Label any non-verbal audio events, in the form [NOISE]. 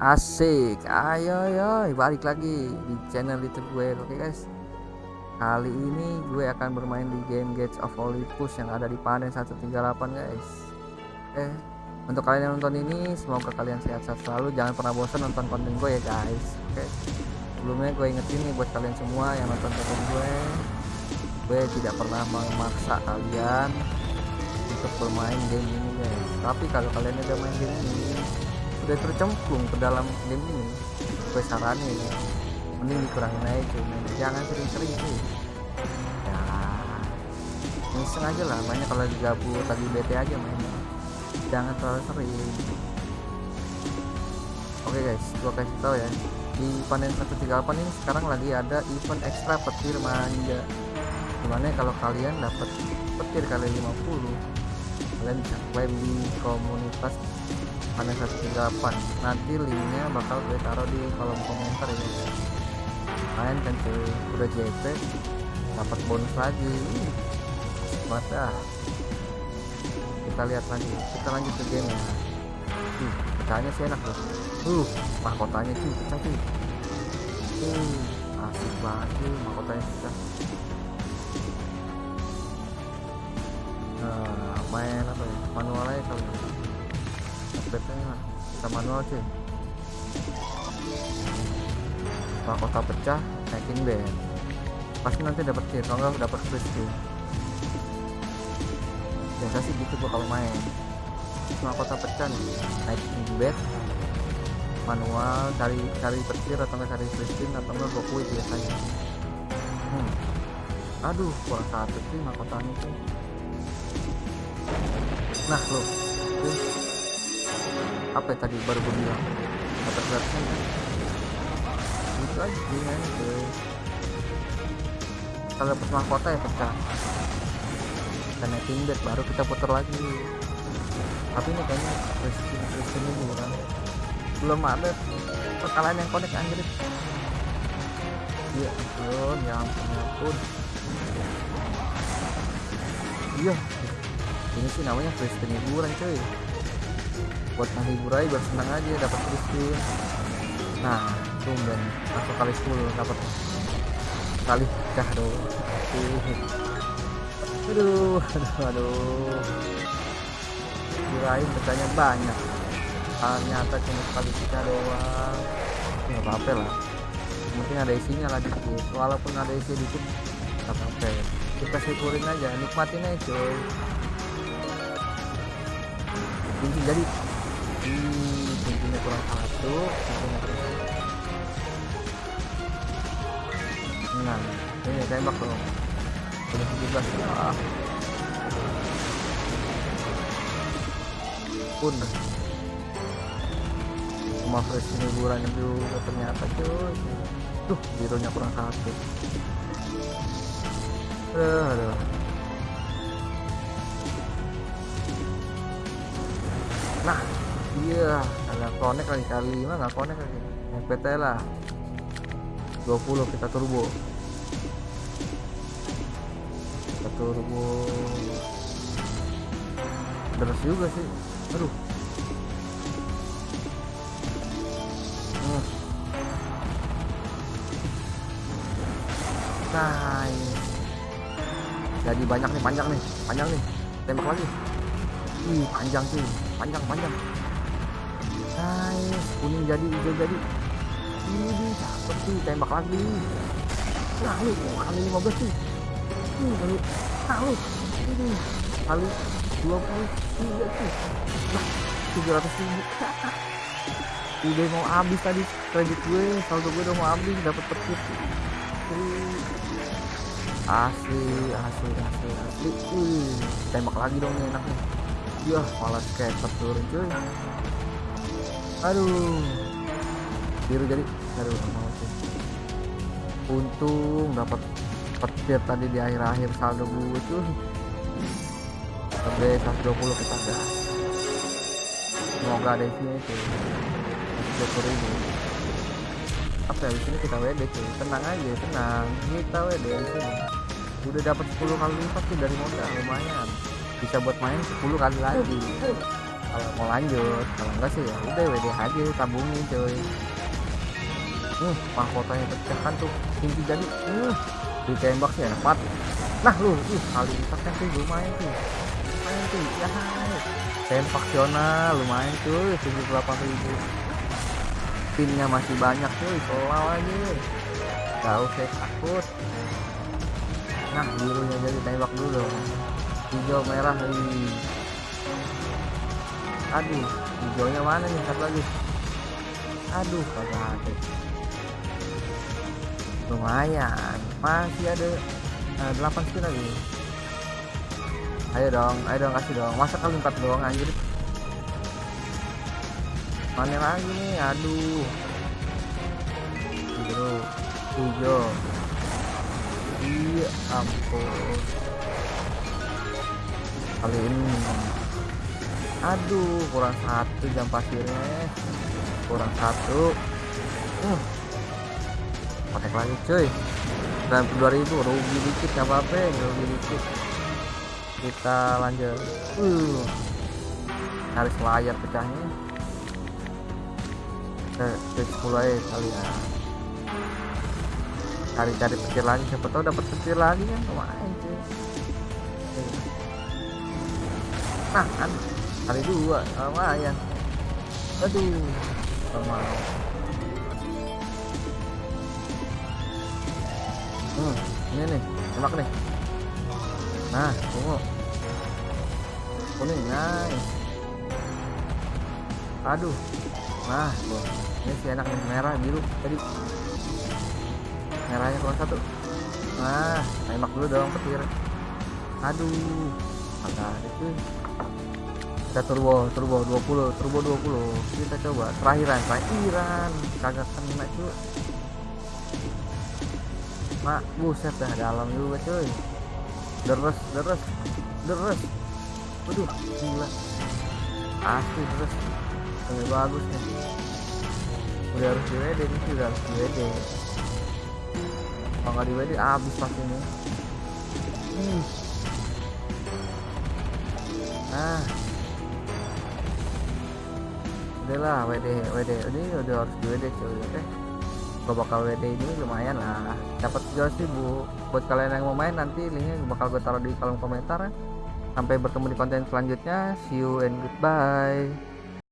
Asik, ayo ayo balik lagi di channel YouTube gue, oke guys. Kali ini gue akan bermain di game Gates of Olympus yang ada di Panen 138 guys. Oke, untuk kalian yang nonton ini semoga kalian sehat-sehat selalu, jangan pernah bosan nonton konten gue ya guys. Oke. Sebelumnya gue ingetin nih buat kalian semua yang nonton konten gue, gue tidak pernah memaksa kalian untuk bermain game ini guys. Tapi kalau kalian udah main game ini udah tercemplung ke dalam game ini. Gue saranin mending dikurangin aja cuy. Jangan sering-sering cuy. Ya. Iseng aja lah banyak kalau digabut lagi bete aja mainnya. Jangan terlalu sering. Oke guys. Gue kasih tau ya. Di panen 138 ini sekarang lagi ada event ekstra petir manja. Di mana kalau kalian dapat petir kali 50 kalian bisa klaim di komunitas panen 138 nanti linknya bakal gue taruh di kolom komentar ya main kan cuy udah JP dapat bonus lagi. Mata kita lihat lagi. Kita lanjut ke game ya. Uh, pecahnya sih enak loh uh mahkotanya cuy. Pecah cuy. Uh asik banget cuy mahkotanya pecah nah main apa ya? Manual aja lah. Kita manual cuy. Mahkota pecah naikin band pasti nanti dapat kill. Kalau nggak dapat free skill biasa sih gitu gua kalau main. Mahkota pecah nih naikin bed manual cari cari petir atau nggak cari skill atau nggak quit biasanya. Hmm. aduh kurang satu sih mahkotanya tuh nah lo apa ya tadi baru gue bilang? Dapat gratisan itu aja sih men kalau dapat mahkota ya pecah naikin bed baru kita putar lagi. Tapi ini kayaknya Christian Christian ini belum ada perkalian yang connect anjir. Iya ampun ya ampun ya iya. Ini sih namanya Christian hiburan cuy buat menghibur aja biar senang aja dapat Christian nah tumben masuk kali 10 dapat kali pecah dong. Aduh aduh. [LAUGHS] Aduh kirain pecahnya banyak. Ternyata cuma sekali pecah doang. Nggak apa-apa lah. Mungkin ada isinya lah dikit. Walaupun ada isi dikit nggak apa-apa. Kita syukurin aja nikmatin aja cuy. Jadi hmm, cincinnya kurang satu cincinnya kurang nah ini tembak dong. Udah 17 ah. pun. Cuma fresh hiburan juga ternyata cuy. Tuh birunya kurang satu. Aduh, aduh. nah iya agak connect lagi kali. Lima nggak connect lagi? FPT lah. 20 kita turbo. Kita turbo. Terus juga sih. Aduh. Nice. Jadi banyak nih panjang nih. Panjang nih. Tembak lagi. Ih panjang sih. Panjang panjang nice. Kuning jadi hijau jadi. Ini cakep sih tembak lagi. Nah lu kali 15 sih. Ini kali nah ini kali 20 iya sih. Nah 700 ribu. [LAUGHS] Udah mau habis tadi kredit gue saldo gue udah mau habis dapat petir. Asli asli asli asli. Wih, tembak lagi dong nih enaknya. Ya malah skater turun cuy aduh. Biru jadi. Aduh mau sih. Untung dapat petir tadi di akhir-akhir saldo gue cuy. Sampai 120 kita gas semoga ada isinya itu 120 ribu. Apa ya sini kita WD cuy. Tenang aja tenang. Kita WD sini. Udah dapat 10 kali lipat tuh dari modal. Lumayan. Bisa buat main 10 kali lagi kalau mau lanjut kalau enggak sih ya udah WD aja tabungin coy. Uh mahkotanya pecah kan tuh tinggi jadi uh ditembak sih banget. Nah lu uh kali kan tuh lumayan tuh lumayan tuh ya. Tempaksional lumayan cuy 78 ribu. Pinnya masih banyak cuy selalu aja. Gak usah takut. Nah birunya jadi tembak dulu. Hijau merah nih aduh hijaunya mana nih? Satu lagi. Aduh kagak ada. Lumayan. Masih ada uh, 8 spin lagi. Ayo dong ayo dong kasih dong. Masa kali 4 doang anjir? Mana lagi nih? Aduh. Biru hijau. Iya ampun. Kali ini aduh kurang satu jam pasirnya. Kurang satu. Uh. Pakai lagi cuy. 92.000 rugi dikit apa-apa rugi dikit. Kita lanjut. Uh. Harus layar pecahnya. Ke 10 aja kali ya. Cari-cari petir lagi siapa tahu dapat petir lagi kan. Lumayan cuy? Nah kan kali dua lumayan aduh mau hmm, ini nih tembak nih. Nah tunggu. Kuning nice. Aduh. Nah tuh. ini si enak nih merah biru tadi. Merahnya keluar satu. Nah tembak dulu dong petir. Aduh ada itu kita turbo turbo 20 turbo 20 kita coba. Terakhiran terakhiran. Kagak kena cuy mak buset dah dalam juga cuy. Deres deres deres. Waduh gila. Asli deres. Lebih bagus nih. Udah harus di WD nih udah harus di WD kalau di WD abis pas ini hmm. nah udahlah WD WD ini udah harus di WD cuy oke? Okay? gue bakal WD ini lumayan lah. Dapat sih bu. Buat kalian yang mau main nanti linknya bakal gue taruh di kolom komentar sampai bertemu di konten selanjutnya. See you and goodbye